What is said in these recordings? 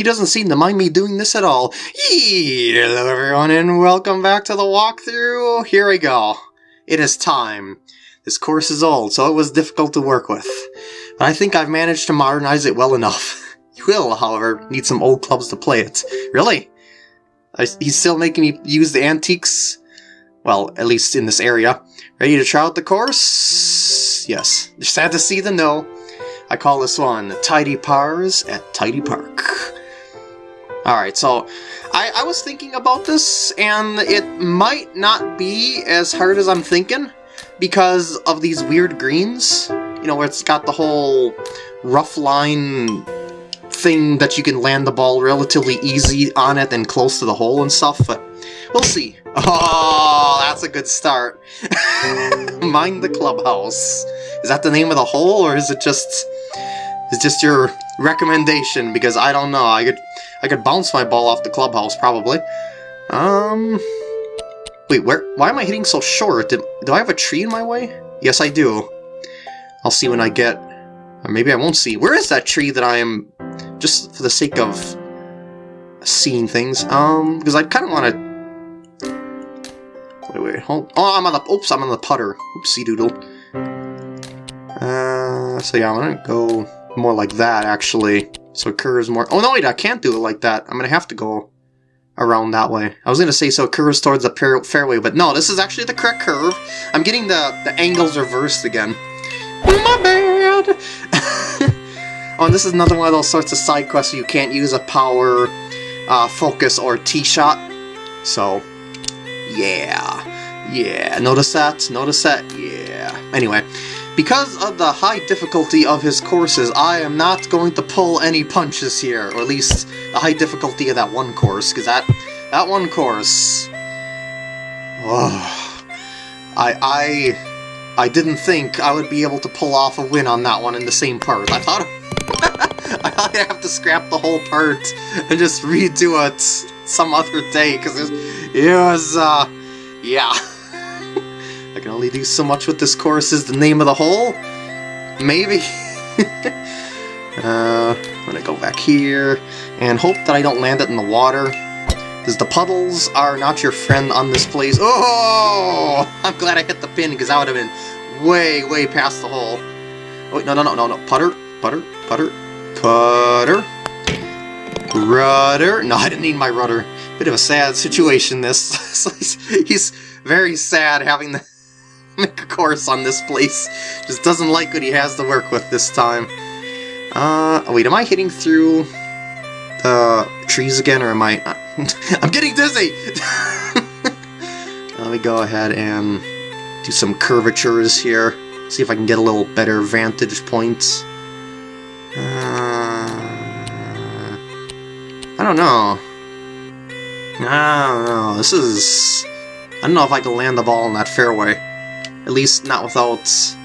He doesn't seem to mind me doing this at all. Hello everyone and welcome back to the walkthrough. Here we go. It is time. This course is old, so it was difficult to work with. But I think I've managed to modernize it well enough. You will, however, need some old clubs to play it. Really? I, he's still making me use the antiques? Well, at least in this area. Ready to try out the course? Yes. Sad to see the no. I call this one Tidy Pars at Tidy Park. Alright, so I, I was thinking about this, and it might not be as hard as I'm thinking because of these weird greens. You know, where it's got the whole rough line thing that you can land the ball relatively easy on it and close to the hole and stuff, but we'll see. Oh, that's a good start. Mind the clubhouse. Is that the name of the hole, or is it just is just your recommendation? Because I don't know. I could I could bounce my ball off the clubhouse probably. Um, wait, where? Why am I hitting so short? Did, do I have a tree in my way? Yes, I do. I'll see when I get, or maybe I won't see. Where is that tree that I am? Just for the sake of seeing things. Um, because I kind of want to. Wait, wait, hold. Oh, I'm on the. Oops, I'm on the putter. Oopsie doodle. Uh, so yeah, I'm gonna go more like that actually. So it curves more. Oh no, wait, I can't do it like that. I'm gonna have to go around that way. I was gonna say so it curves towards the fairway, but no, this is actually the correct curve. I'm getting the the angles reversed again. My bad. oh, and this is another one of those sorts of side quests where you can't use a power, uh, focus, or tee shot. So, yeah, yeah. Notice that? Notice that? Yeah. Anyway. Because of the high difficulty of his courses, I am not going to pull any punches here, or at least the high difficulty of that one course, because that, that one course... I, I, I didn't think I would be able to pull off a win on that one in the same part. I thought... I thought I'd have to scrap the whole part and just redo it some other day, because it, it was, uh, yeah. I can only do so much with this course is the name of the hole? Maybe? uh, I'm gonna go back here and hope that I don't land it in the water. Because the puddles are not your friend on this place. Oh! I'm glad I hit the pin because I would have been way, way past the hole. Oh, wait, no, no, no, no, no. Putter, putter, putter, putter. Rudder. No, I didn't need my rudder. Bit of a sad situation, this. he's, very sad having the course on this place. Just doesn't like what he has to work with this time. Uh, wait, am I hitting through the trees again, or am I... I'm getting dizzy! Let me go ahead and do some curvatures here. See if I can get a little better vantage points. Uh, I don't know. I don't know. This is... I don't know if I can land the ball in that fairway. At least not without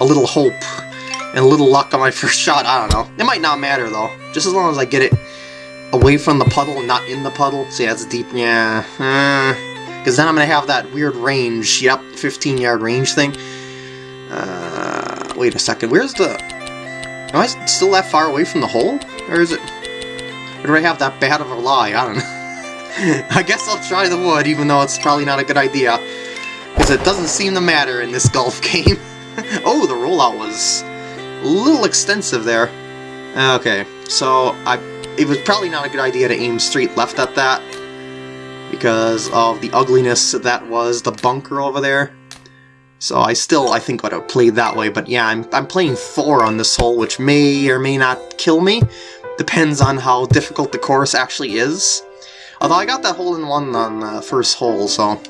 a little hope and a little luck on my first shot. I don't know. It might not matter, though. Just as long as I get it away from the puddle and not in the puddle. See, that's deep. Yeah. Because uh, then I'm going to have that weird range. Yep, 15-yard range thing. Uh, wait a second. Where's the... Am I still that far away from the hole? Or is it... Or do I have that bad of a lie? I don't know. I guess I'll try the wood, even though it's probably not a good idea. Because it doesn't seem to matter in this golf game. oh, the rollout was a little extensive there. Okay, so I it was probably not a good idea to aim straight left at that because of the ugliness that was the bunker over there. So I still, I think, would have played that way, but yeah, I'm, I'm playing 4 on this hole, which may or may not kill me. Depends on how difficult the course actually is. Although I got that hole in one on the first hole, so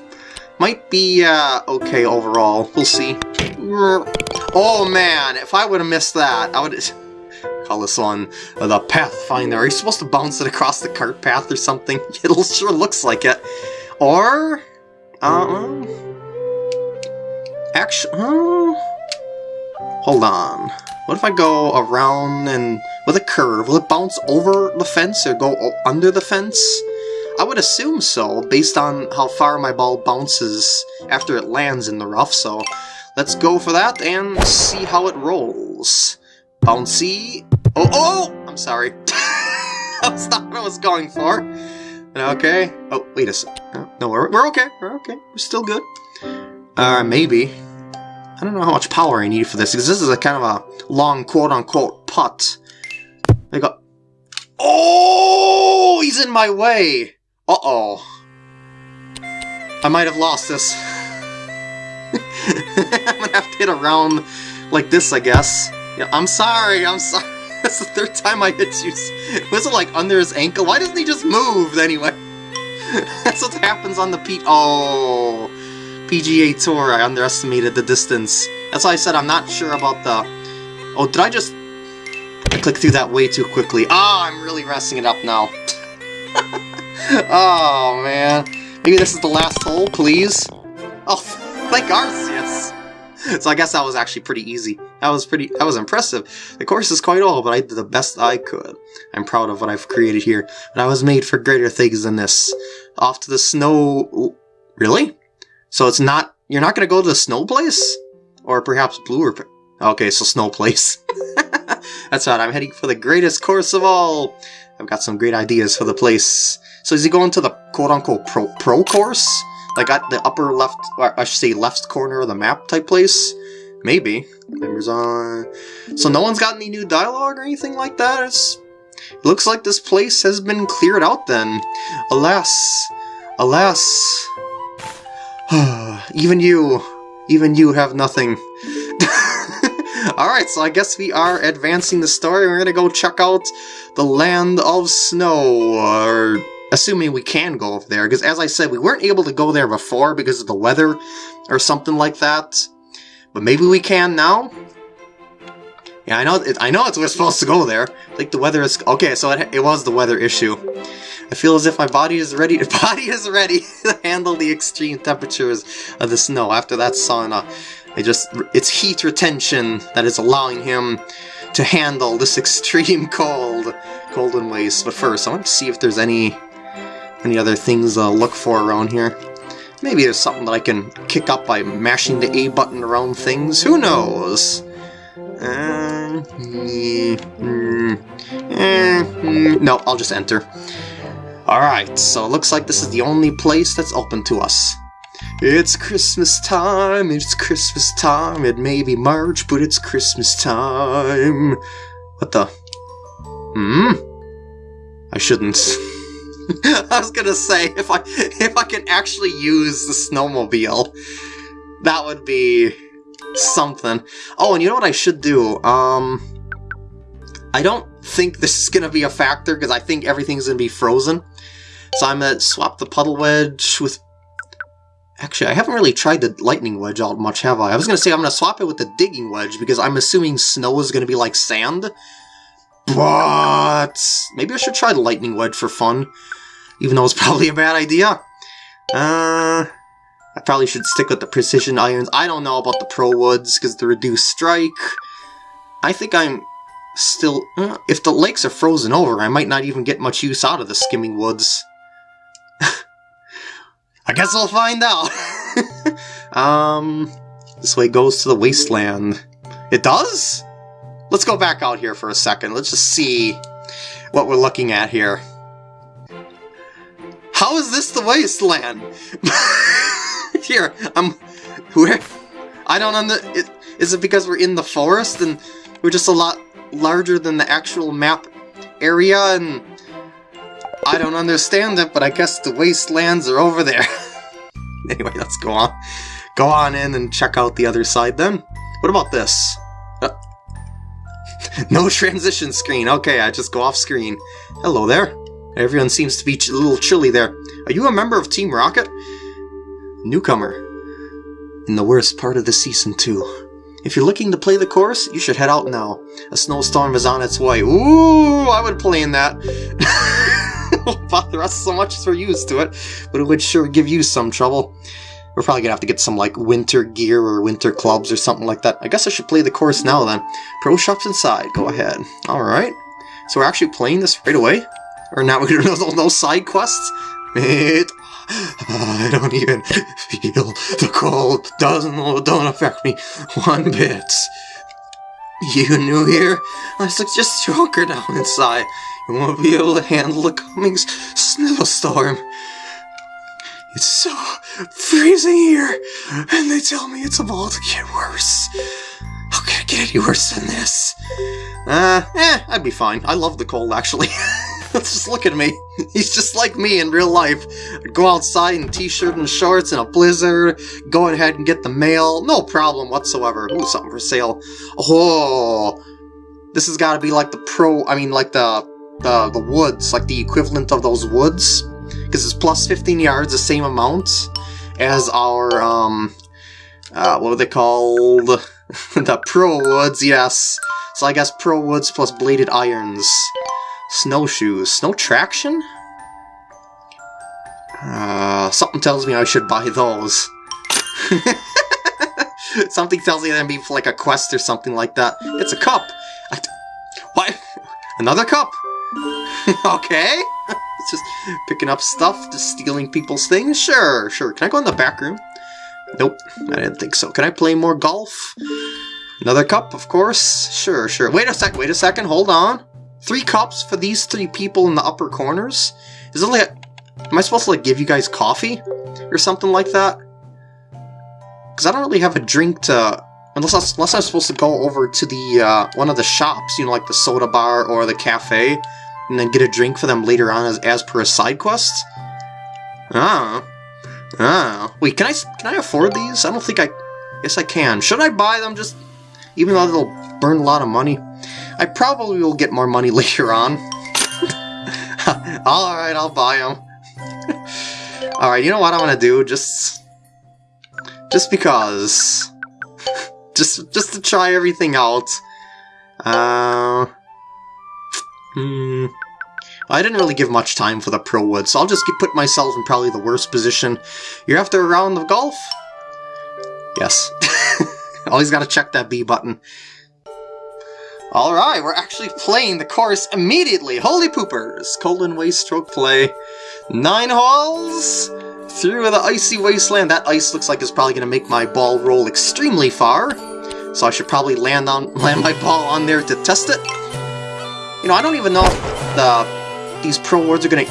might be uh, okay overall. We'll see. Oh man, if I would have missed that, I would call this one uh, the Pathfinder. Are you supposed to bounce it across the cart path or something? It sure looks like it. Or, um, actually, uh, hold on. What if I go around and with a curve? Will it bounce over the fence or go under the fence? I would assume so, based on how far my ball bounces after it lands in the rough, so let's go for that and see how it rolls. Bouncy. Oh, oh! I'm sorry. that was not what I was going for. Okay. Oh, wait a sec. No, we're, we're okay. We're okay. We're still good. Uh, maybe. I don't know how much power I need for this, because this is a kind of a long quote-unquote putt. I got... Oh! He's in my way! Uh-oh. I might have lost this. I'm gonna have to hit a round like this, I guess. Yeah, I'm sorry, I'm sorry. That's the third time I hit you. Was it like under his ankle? Why doesn't he just move anyway? That's what happens on the P- Oh, PGA Tour. I underestimated the distance. That's why I said I'm not sure about the... Oh, did I just... I clicked through that way too quickly. Ah, oh, I'm really messing it up now. Oh, man. Maybe this is the last hole, please? Oh, thank Arceus! So I guess that was actually pretty easy. That was pretty, that was impressive. The course is quite old, but I did the best I could. I'm proud of what I've created here, but I was made for greater things than this. Off to the snow... Really? So it's not, you're not going to go to the snow place? Or perhaps blue or... Okay, so snow place. That's right, I'm heading for the greatest course of all. I've got some great ideas for the place. So is he going to the quote-unquote pro, pro course? Like at the upper left, I should say left corner of the map type place? Maybe. Members on... Uh, so no one's got any new dialogue or anything like that? It's... It looks like this place has been cleared out then. Alas. Alas. even you. Even you have nothing. Alright, so I guess we are advancing the story. We're gonna go check out the Land of Snow, or assuming we can go over there, because as I said, we weren't able to go there before because of the weather or something like that. But maybe we can now? Yeah, I know it, I know it's we're supposed to go there. Like the weather is okay, so it, it was the weather issue. I feel as if my body is ready to body is ready to handle the extreme temperatures of the snow after that sauna. It just it's heat retention that is allowing him to handle this extreme cold, cold and waste. But first, I want to see if there's any any other things to look for around here. Maybe there's something that I can kick up by mashing the A button around things. Who knows? Uh, mm, mm, mm, no, I'll just enter. Alright, so it looks like this is the only place that's open to us. It's Christmas time, it's Christmas time, it may be March, but it's Christmas time. What the? Hmm? I shouldn't. I was gonna say if I if I can actually use the snowmobile, that would be something. Oh, and you know what I should do? Um, I don't think this is gonna be a factor because I think everything's gonna be frozen. So I'm gonna swap the puddle wedge with. Actually, I haven't really tried the lightning wedge out much, have I? I was gonna say I'm gonna swap it with the digging wedge because I'm assuming snow is gonna be like sand. But maybe I should try the lightning wedge for fun even though it's probably a bad idea. Uh, I probably should stick with the precision irons. I don't know about the pro woods because the reduced strike. I think I'm still... Uh, if the lakes are frozen over, I might not even get much use out of the skimming woods. I guess I'll find out. um, this way goes to the wasteland. It does? Let's go back out here for a second. Let's just see what we're looking at here. How is this the wasteland? Here, I'm... Where? I don't under... It, is it because we're in the forest and we're just a lot larger than the actual map area and... I don't understand it, but I guess the wastelands are over there. anyway, let's go on. Go on in and check out the other side then. What about this? Uh, no transition screen. Okay, I just go off screen. Hello there. Everyone seems to be a little chilly there. Are you a member of Team Rocket? Newcomer. In the worst part of the season, too. If you're looking to play the course, you should head out now. A snowstorm is on its way. Ooh, I would play in that. Won't bother us so much as we're used to it, but it would sure give you some trouble. We're probably gonna have to get some, like, winter gear or winter clubs or something like that. I guess I should play the course now, then. Pro Shop's inside. Go ahead. Alright. So we're actually playing this right away? Or now we no, no side quests? It, I don't even feel the cold. Doesn't don't affect me one bit. You new here? I like just stroker down inside. We won't be able to handle the coming snowstorm. It's so freezing here, and they tell me it's about to get worse. How can it get any worse than this? Uh, eh, I'd be fine. I love the cold, actually. just look at me. He's just like me in real life. Go outside in t-shirt and shorts in a blizzard, go ahead and get the mail, no problem whatsoever. Ooh, something for sale. Oh, this has got to be like the pro, I mean like the, the, the woods, like the equivalent of those woods. Because it's plus 15 yards, the same amount as our, um, uh, what are they called? the pro woods, yes. So I guess pro woods plus bladed irons. Snowshoes. Snow traction? Uh, something tells me I should buy those. something tells me that'd be like a quest or something like that. It's a cup! What? Another cup? okay. it's just picking up stuff, just stealing people's things? Sure, sure. Can I go in the back room? Nope, I didn't think so. Can I play more golf? Another cup, of course. Sure, sure. Wait a sec, wait a second, hold on. Three cups for these three people in the upper corners? Is it like... Am I supposed to like give you guys coffee? Or something like that? Because I don't really have a drink to... Unless, I, unless I'm supposed to go over to the uh, one of the shops, you know, like the soda bar or the cafe, and then get a drink for them later on as, as per a side quest? Ah. Ah. Wait, can I, can I afford these? I don't think I... Yes, I can. Should I buy them just... Even though they'll burn a lot of money? I probably will get more money later on. Alright, I'll buy them. Alright, you know what I'm gonna do? Just... Just because... just, just to try everything out. Uh... Hmm... I didn't really give much time for the Pro Wood, so I'll just put myself in probably the worst position. You're after a round of golf? Yes. Always gotta check that B button. Alright, we're actually playing the course immediately! Holy poopers! Coldwind Waste stroke play. Nine holes! Through the icy wasteland. That ice looks like it's probably gonna make my ball roll extremely far. So I should probably land on land my ball on there to test it. You know, I don't even know if the these pro words are gonna...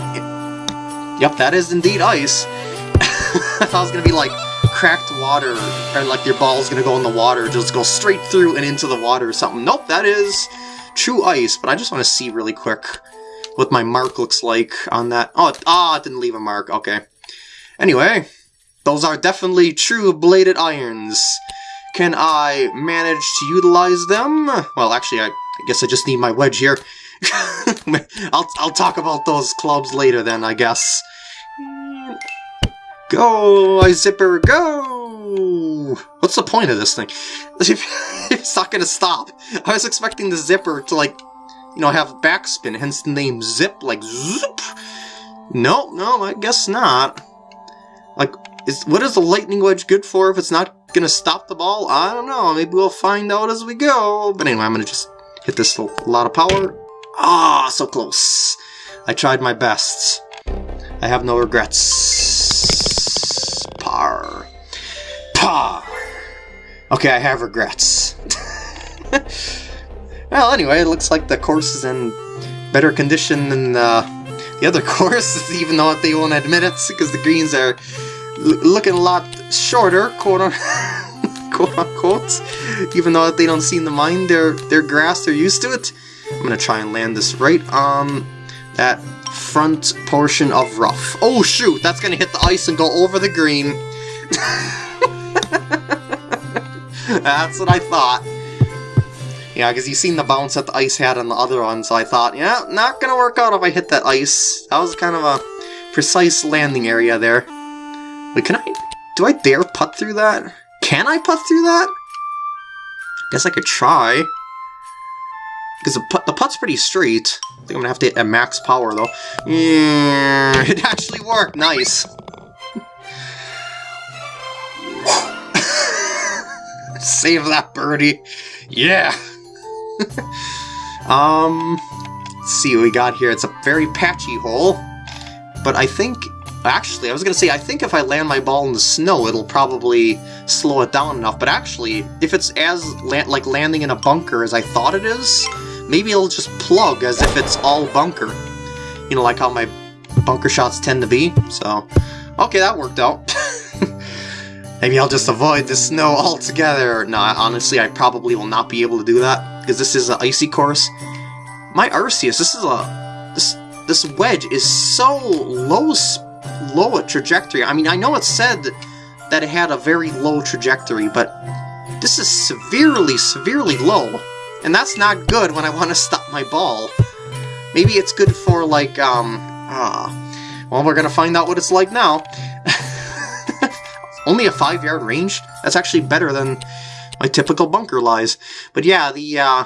Yep, that is indeed ice. I thought it was gonna be like cracked water, or like your ball's gonna go in the water, just go straight through and into the water or something. Nope, that is true ice, but I just want to see really quick what my mark looks like on that. Oh, ah, it didn't leave a mark, okay. Anyway, those are definitely true bladed irons. Can I manage to utilize them? Well, actually, I, I guess I just need my wedge here. I'll, I'll talk about those clubs later then, I guess. Go, I zipper, go! What's the point of this thing? it's not gonna stop. I was expecting the zipper to, like, you know, have backspin, hence the name Zip, like, zoop! No, no, I guess not. Like, is what is the lightning wedge good for if it's not gonna stop the ball? I don't know, maybe we'll find out as we go. But anyway, I'm gonna just hit this a lot of power. Ah, oh, so close. I tried my best. I have no regrets. Par. Par. Okay, I have regrets. well, anyway, it looks like the course is in better condition than uh, the other course, even though they won't admit it, because the greens are looking a lot shorter, quote, quote unquote. Even though they don't seem to mind their, their grass, they're used to it. I'm gonna try and land this right on that front portion of rough. Oh shoot, that's gonna hit the ice and go over the green. that's what I thought. Yeah, because you seen the bounce that the ice had on the other one, so I thought, yeah, not gonna work out if I hit that ice. That was kind of a precise landing area there. Wait, can I... Do I dare putt through that? Can I putt through that? Guess I could try. Because the, put, the putt's pretty straight. Think I'm gonna have to hit at max power, though. Yeah, it actually worked. Nice. Save that birdie. Yeah. um, let's see what we got here. It's a very patchy hole. But I think... Actually, I was going to say, I think if I land my ball in the snow, it'll probably slow it down enough. But actually, if it's as like landing in a bunker as I thought it is, maybe it'll just plug as if it's all bunker. You know, like how my bunker shots tend to be, so... Okay, that worked out. maybe I'll just avoid the snow altogether. No, honestly, I probably will not be able to do that, because this is an icy course. My Arceus, this is a... This, this wedge is so low, low a trajectory. I mean, I know it said that it had a very low trajectory, but this is severely, severely low. And that's not good when I want to stop my ball. Maybe it's good for, like, um... Ah... Well, we're gonna find out what it's like now. Only a five-yard range? That's actually better than my typical bunker lies. But yeah, the, uh...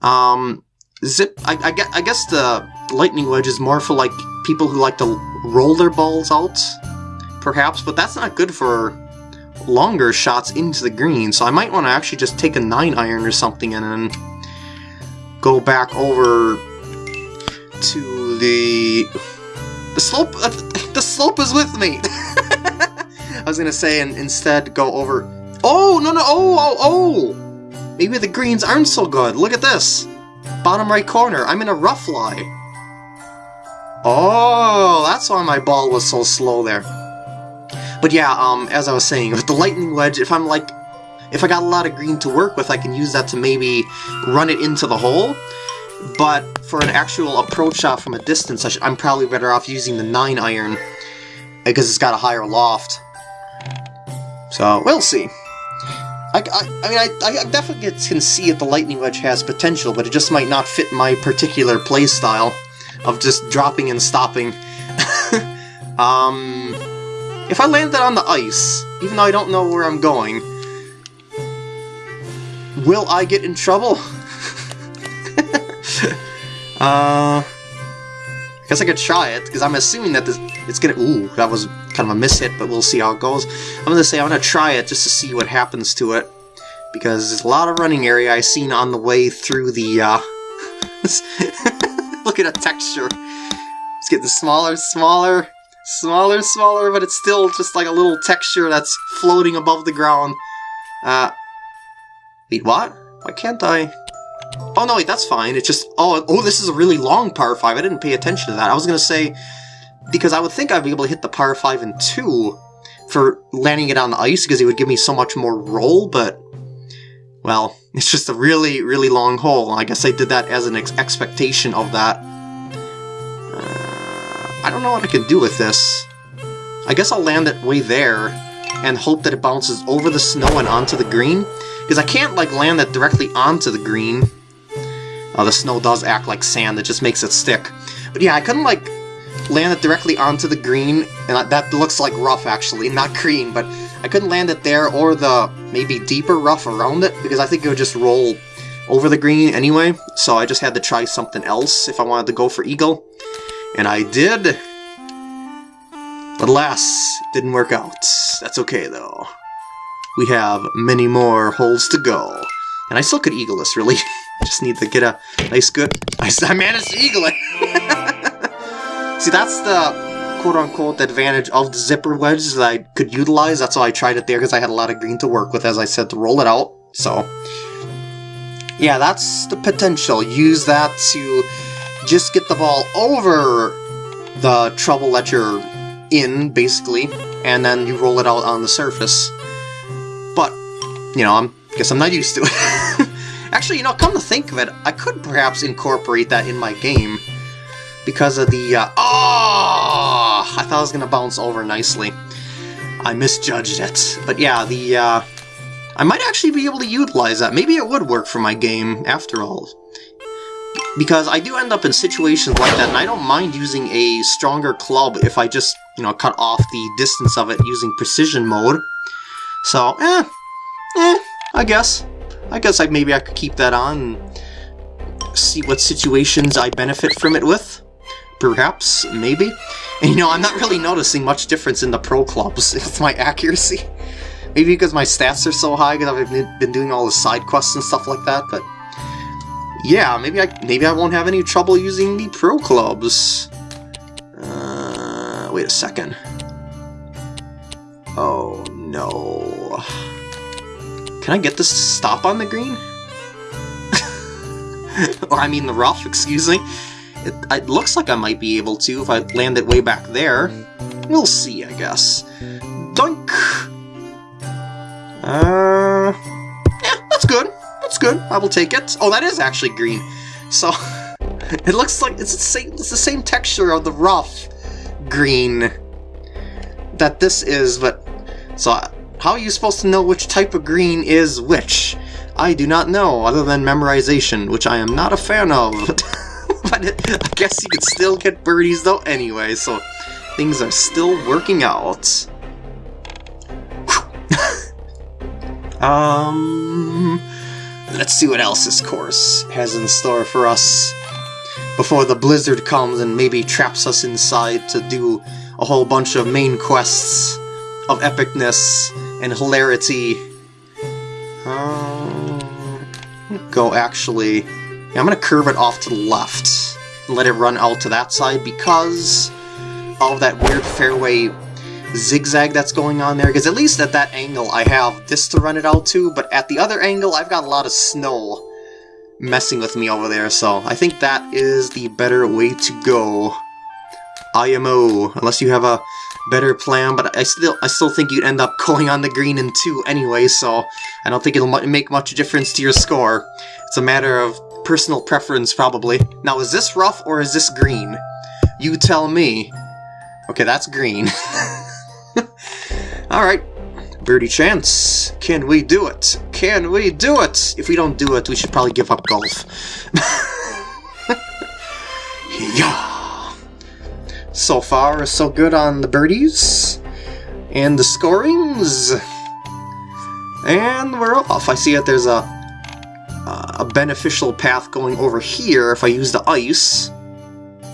Um... Zip... I, I, I guess the lightning wedge is more for, like, people who like to roll their balls out, perhaps, but that's not good for longer shots into the green, so I might want to actually just take a 9 iron or something and then go back over to the... The slope... Uh, the slope is with me! I was gonna say, and instead go over... Oh, no, no, oh, oh, oh! Maybe the greens aren't so good. Look at this! Bottom right corner, I'm in a rough lie. Oh, that's why my ball was so slow there. But yeah, um, as I was saying, with the lightning wedge, if I'm like, if I got a lot of green to work with, I can use that to maybe run it into the hole. But for an actual approach shot from a distance, I am probably better off using the 9 iron, because it's got a higher loft. So, we'll see. I, I, I mean, I, I definitely can see that the Lightning Wedge has potential, but it just might not fit my particular playstyle of just dropping and stopping. um, if I landed on the ice, even though I don't know where I'm going, will I get in trouble? uh, I guess I could try it, because I'm assuming that this, it's gonna... Ooh, that was kind of a mishit, but we'll see how it goes. I'm gonna say I'm gonna try it just to see what happens to it, because there's a lot of running area I seen on the way through the, uh... Look at the texture. It's getting smaller, smaller. Smaller, smaller, but it's still just like a little texture that's floating above the ground. Uh, wait, what? Why can't I? Oh, no, wait, that's fine. It's just, oh, oh, this is a really long par 5. I didn't pay attention to that. I was going to say, because I would think I'd be able to hit the par 5 in 2 for landing it on the ice, because it would give me so much more roll, but, well, it's just a really, really long hole. I guess I did that as an ex expectation of that. I don't know what I can do with this. I guess I'll land it way there and hope that it bounces over the snow and onto the green. Because I can't, like, land it directly onto the green. Oh, the snow does act like sand, it just makes it stick. But yeah, I couldn't, like, land it directly onto the green, and that looks like rough, actually, not green, but I couldn't land it there or the maybe deeper rough around it, because I think it would just roll over the green anyway, so I just had to try something else if I wanted to go for Eagle. And I did. But alas, didn't work out. That's okay, though. We have many more holes to go. And I still could eagle this, really. Just need to get a nice good... I, I managed to eagle it! See, that's the quote-unquote advantage of the zipper wedges that I could utilize. That's why I tried it there, because I had a lot of green to work with, as I said, to roll it out. So, yeah, that's the potential. Use that to just get the ball over the trouble that you're in, basically, and then you roll it out on the surface. But, you know, I guess I'm not used to it. Actually, you know, come to think of it, I could perhaps incorporate that in my game because of the, uh, oh, I thought I was going to bounce over nicely. I misjudged it. But yeah, the, uh, I might actually be able to utilize that. Maybe it would work for my game, after all. Because I do end up in situations like that, and I don't mind using a stronger club if I just, you know, cut off the distance of it using precision mode. So, eh, eh, I guess. I guess I maybe I could keep that on and see what situations I benefit from it with. Perhaps, maybe. And, you know, I'm not really noticing much difference in the pro clubs with my accuracy. Maybe because my stats are so high because I've been doing all the side quests and stuff like that, but yeah, maybe I maybe I won't have any trouble using the Pro Clubs. Uh, wait a second. Oh no. Can I get this to stop on the green? or I mean the rough, excuse me. It, it, looks like I might be able to if I land it way back there. We'll see, I guess. Dunk! Uh, yeah, that's good. That's good. I will take it. Oh, that is actually green. So, it looks like it's the same, it's the same texture of the rough green that this is, but... So, how are you supposed to know which type of green is which? I do not know, other than memorization, which I am not a fan of. but it, I guess you could still get birdies though anyway, so things are still working out. um, let's see what else this course has in store for us before the blizzard comes and maybe traps us inside to do a whole bunch of main quests of epicness and hilarity. Um, go actually... Yeah, I'm going to curve it off to the left and let it run out to that side because of that weird fairway zigzag that's going on there, because at least at that angle I have this to run it out to, but at the other angle I've got a lot of snow messing with me over there, so I think that is the better way to go. IMO, unless you have a better plan, but I still I still think you'd end up going on the green in two anyway, so I don't think it'll make much difference to your score. It's a matter of personal preference, probably. Now, is this rough or is this green? You tell me. Okay, that's green. Alright, birdie chance. Can we do it? Can we do it? If we don't do it, we should probably give up golf. yeah. So far, so good on the birdies. And the scorings. And we're off. I see that there's a, a beneficial path going over here if I use the ice.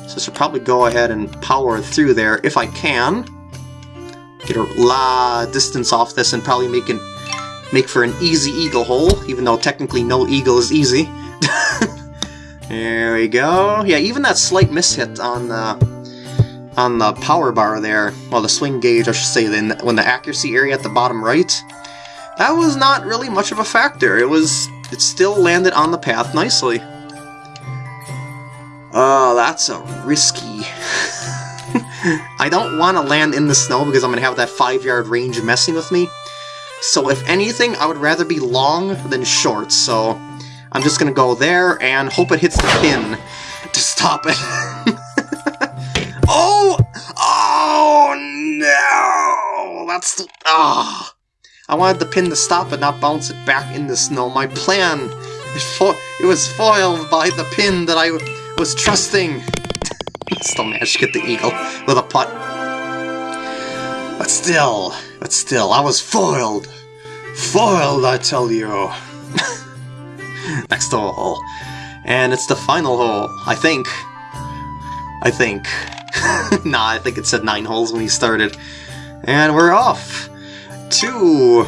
So I should probably go ahead and power through there if I can. Get a lot distance off this and probably make it make for an easy eagle hole, even though technically no eagle is easy. there we go. Yeah, even that slight mishit on the on the power bar there, well, the swing gauge, I should say, then when the accuracy area at the bottom right, that was not really much of a factor. It was, it still landed on the path nicely. Oh, that's a risky... I don't want to land in the snow because I'm going to have that 5-yard range messing with me. So if anything, I would rather be long than short, so I'm just going to go there and hope it hits the pin to stop it. oh! Oh, no! That's the... Ah! Oh. I wanted the pin to stop it, not bounce it back in the snow. My plan, it, it was foiled by the pin that I was trusting. Still managed to get the eagle with a putt. But still, but still, I was foiled. Foiled, I tell you. Next hole. And it's the final hole, I think. I think. nah, I think it said nine holes when he started. And we're off to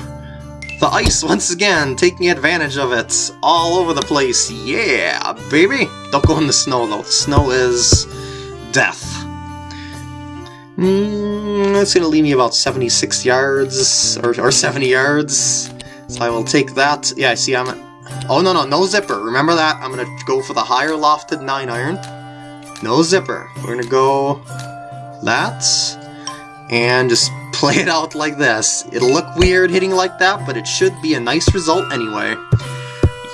the ice once again, taking advantage of it all over the place. Yeah, baby! Don't go in the snow, though. The snow is death. Mm, that's going to leave me about 76 yards, or, or 70 yards. So I will take that. Yeah, I see I'm. Oh, no, no, no zipper. Remember that? I'm going to go for the higher lofted 9 iron. No zipper. We're going to go that, and just play it out like this. It'll look weird hitting like that, but it should be a nice result anyway.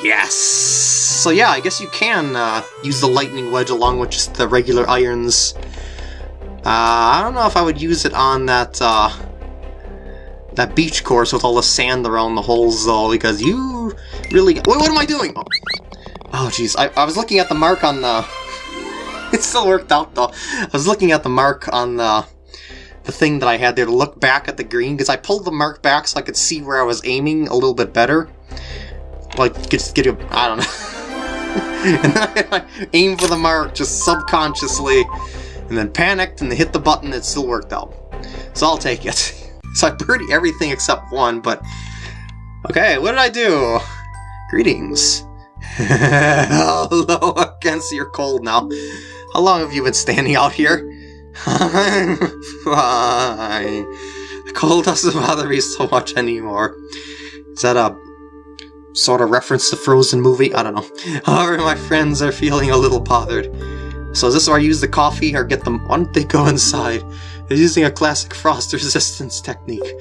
Yes! So yeah, I guess you can uh, use the lightning wedge along with just the regular irons. Uh, I don't know if I would use it on that uh, that beach course with all the sand around the holes though, because you really... Wait, what am I doing? Oh jeez, I, I was looking at the mark on the... it still worked out though. I was looking at the mark on the the thing that I had there to look back at the green, because I pulled the mark back so I could see where I was aiming a little bit better like get a I don't know. and then I, I aim for the mark just subconsciously, and then panicked and hit the button. It still worked out, so I'll take it. So I birdied everything except one, but okay. What did I do? Greetings. Hello, against your cold now. How long have you been standing out here? I'm fine. The cold doesn't bother me so much anymore. Is that a sort of reference the Frozen movie. I don't know. However, my friends are feeling a little bothered. So is this where I use the coffee or get them? Why don't they go inside? They're using a classic frost resistance technique.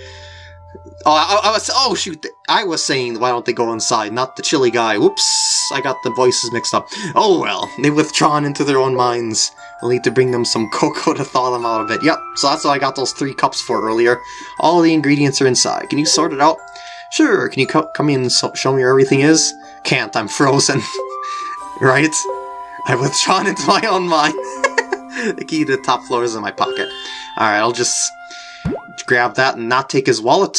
Oh, I, I, was, oh shoot, I was saying why don't they go inside, not the chilly guy. Whoops, I got the voices mixed up. Oh well, they've withdrawn into their own minds. I'll need to bring them some cocoa to thaw them out a bit. Yep, so that's what I got those three cups for earlier. All the ingredients are inside. Can you sort it out? Sure, can you co come in and so show me where everything is? Can't, I'm frozen. right? I've withdrawn into my own mind. the key to the top floor is in my pocket. Alright, I'll just grab that and not take his wallet.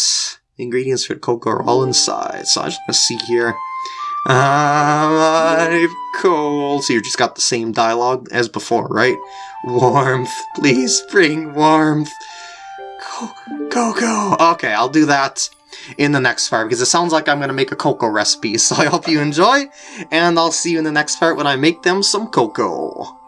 The ingredients for the cocoa are all inside, so I'm just to see here. Uh, I'm cold. So you just got the same dialogue as before, right? Warmth, please bring warmth. Cocoa. Okay, I'll do that in the next part because it sounds like I'm going to make a cocoa recipe. So I hope you enjoy, and I'll see you in the next part when I make them some cocoa.